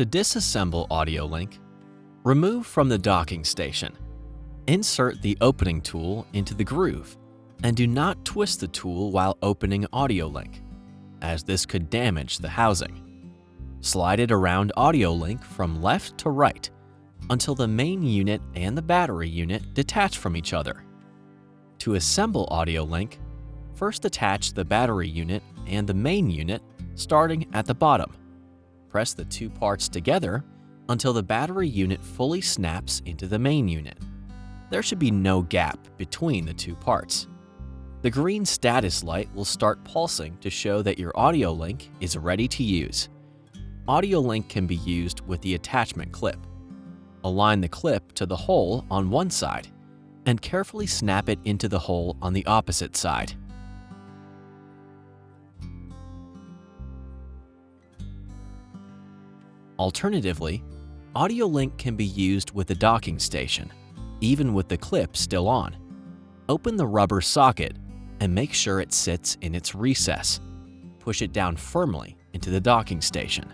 To disassemble AudioLink, remove from the docking station. Insert the opening tool into the groove and do not twist the tool while opening AudioLink, as this could damage the housing. Slide it around AudioLink from left to right until the main unit and the battery unit detach from each other. To assemble AudioLink, first attach the battery unit and the main unit starting at the bottom. Press the two parts together until the battery unit fully snaps into the main unit. There should be no gap between the two parts. The green status light will start pulsing to show that your AudioLink is ready to use. AudioLink can be used with the attachment clip. Align the clip to the hole on one side and carefully snap it into the hole on the opposite side. Alternatively, AudioLink can be used with the docking station, even with the clip still on. Open the rubber socket and make sure it sits in its recess. Push it down firmly into the docking station.